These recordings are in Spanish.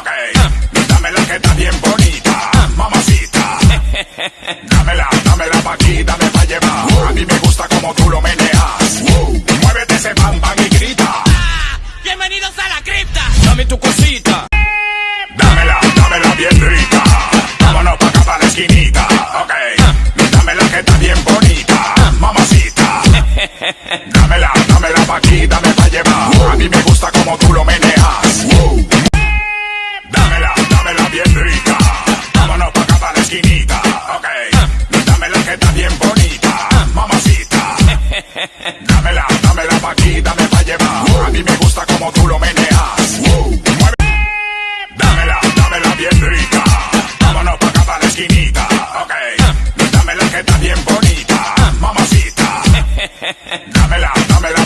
Ok, dame la que está bien bonita, mamacita. Dámela, dámela pa' aquí, dame pa' llevar. A mí me gusta como tú lo meneas. Muévete ese bam y grita. Bienvenidos a la cripta. Dame tu cosita. Dámela, dámela bien rica. Vámonos pa' acá pa' la esquinita. Ok, dámela que está bien bonita, mamacita. Dámela, dámela pa' aquí, dame pa' llevar. A mí me gusta como tú lo meneas.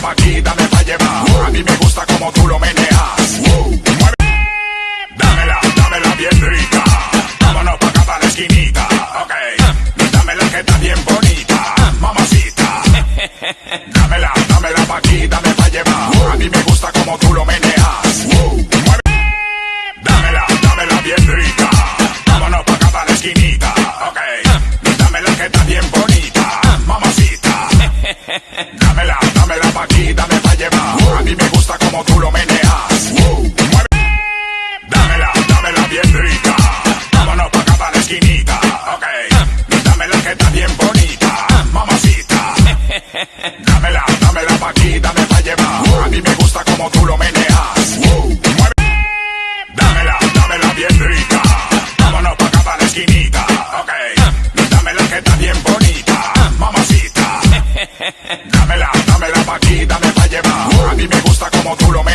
Pa' aquí, dame pa' llevar. A mí me gusta como tú lo meneas. Dámela, dámela bien rica. Vámonos pa' acá pa' la esquinita. Ok, dámela que está bien bonita, mamacita. Dámela, dámela pa' aquí, dame pa' llevar. A mí me gusta como tú lo meneas. Como tú lo meneas. Mueve. Dámela, dámela bien rica. Vámonos pa' acá pa' la esquinita. Ok, dámela que está bien bonita, mamacita. Dámela, dámela pa' aquí, dame pa' llevar. A mí me gusta como tú lo meneas. Como tú lo meneas.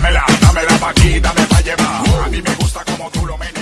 Dámela, dámela pa' aquí, dame pa' llevar. A mí me gusta como tú lo meneas.